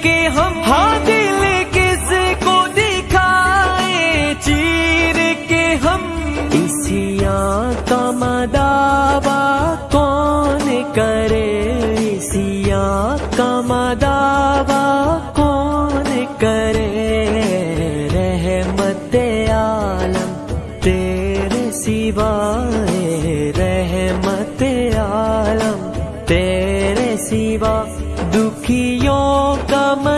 लेके हम हाथ ले से को दिखाए, चीर के हम। इसिया का मदावा कौन करे? इसिया का मदावा कौन करे? रहमत आलम तेरे सिवाए रहमत आलम दुखियो गम